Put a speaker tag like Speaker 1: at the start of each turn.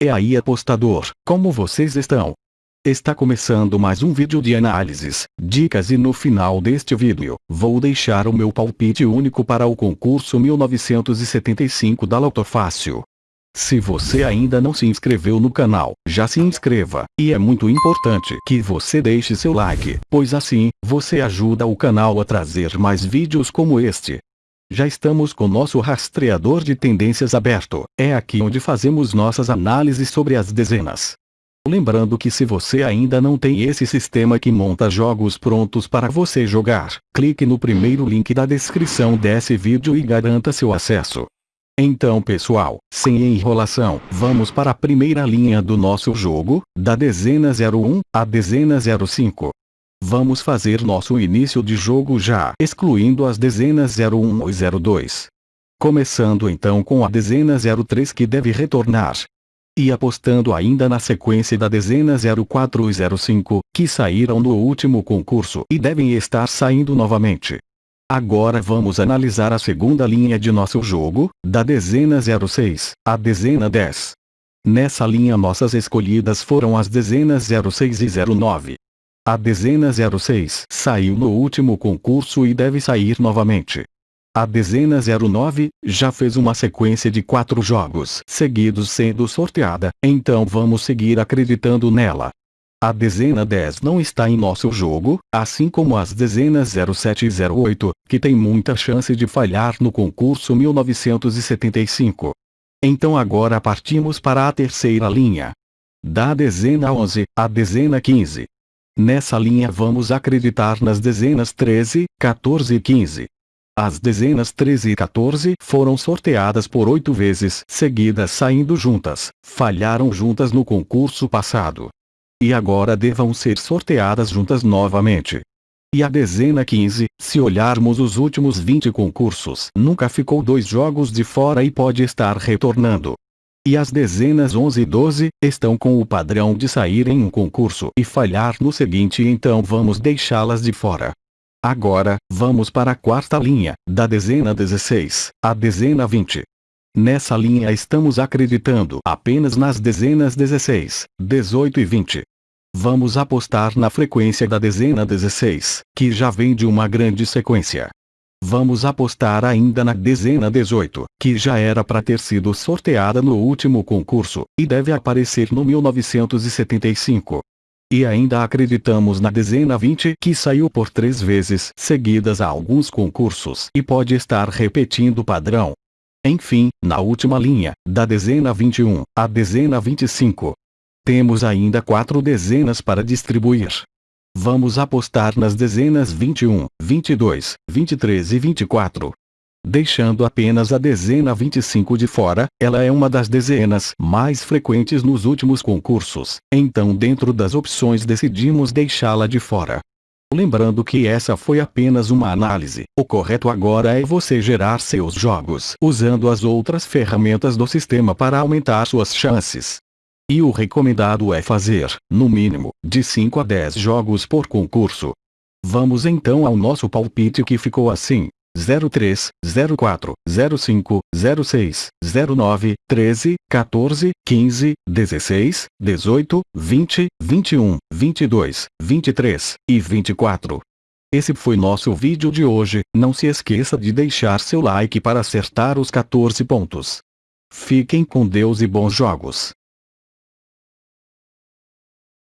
Speaker 1: E aí apostador, como vocês estão? Está começando mais um vídeo de análises, dicas e no final deste vídeo, vou deixar o meu palpite único para o concurso 1975 da Loto Fácil. Se você ainda não se inscreveu no canal, já se inscreva, e é muito importante que você deixe seu like, pois assim, você ajuda o canal a trazer mais vídeos como este. Já estamos com nosso rastreador de tendências aberto, é aqui onde fazemos nossas análises sobre as dezenas. Lembrando que se você ainda não tem esse sistema que monta jogos prontos para você jogar, clique no primeiro link da descrição desse vídeo e garanta seu acesso. Então pessoal, sem enrolação, vamos para a primeira linha do nosso jogo, da dezena 01 à dezena 05. Vamos fazer nosso início de jogo já, excluindo as dezenas 01 e 02. Começando então com a dezena 03 que deve retornar. E apostando ainda na sequência da dezena 04 e 05, que saíram no último concurso e devem estar saindo novamente. Agora vamos analisar a segunda linha de nosso jogo, da dezena 06, à dezena 10. Nessa linha nossas escolhidas foram as dezenas 06 e 09. A dezena 06 saiu no último concurso e deve sair novamente. A dezena 09 já fez uma sequência de quatro jogos seguidos sendo sorteada, então vamos seguir acreditando nela. A dezena 10 não está em nosso jogo, assim como as dezenas 07 e 08, que tem muita chance de falhar no concurso 1975. Então agora partimos para a terceira linha. Da dezena 11 à dezena 15. Nessa linha vamos acreditar nas dezenas 13, 14 e 15. As dezenas 13 e 14 foram sorteadas por oito vezes seguidas saindo juntas, falharam juntas no concurso passado. E agora devam ser sorteadas juntas novamente. E a dezena 15, se olharmos os últimos 20 concursos, nunca ficou dois jogos de fora e pode estar retornando. E as dezenas 11 e 12 estão com o padrão de sair em um concurso e falhar no seguinte então vamos deixá-las de fora. Agora, vamos para a quarta linha, da dezena 16, à dezena 20. Nessa linha estamos acreditando apenas nas dezenas 16, 18 e 20. Vamos apostar na frequência da dezena 16, que já vem de uma grande sequência. Vamos apostar ainda na dezena 18, que já era para ter sido sorteada no último concurso, e deve aparecer no 1975. E ainda acreditamos na dezena 20 que saiu por três vezes seguidas a alguns concursos e pode estar repetindo o padrão. Enfim, na última linha, da dezena 21 à dezena 25. Temos ainda quatro dezenas para distribuir. Vamos apostar nas dezenas 21, 22, 23 e 24. Deixando apenas a dezena 25 de fora, ela é uma das dezenas mais frequentes nos últimos concursos, então dentro das opções decidimos deixá-la de fora. Lembrando que essa foi apenas uma análise, o correto agora é você gerar seus jogos usando as outras ferramentas do sistema para aumentar suas chances. E o recomendado é fazer, no mínimo, de 5 a 10 jogos por concurso. Vamos então ao nosso palpite que ficou assim. 03, 04, 05, 06, 09, 13, 14, 15, 16, 18, 20, 21, 22, 23 e 24. Esse foi nosso vídeo de hoje, não se esqueça de deixar seu like para acertar os 14 pontos. Fiquem com Deus e bons jogos.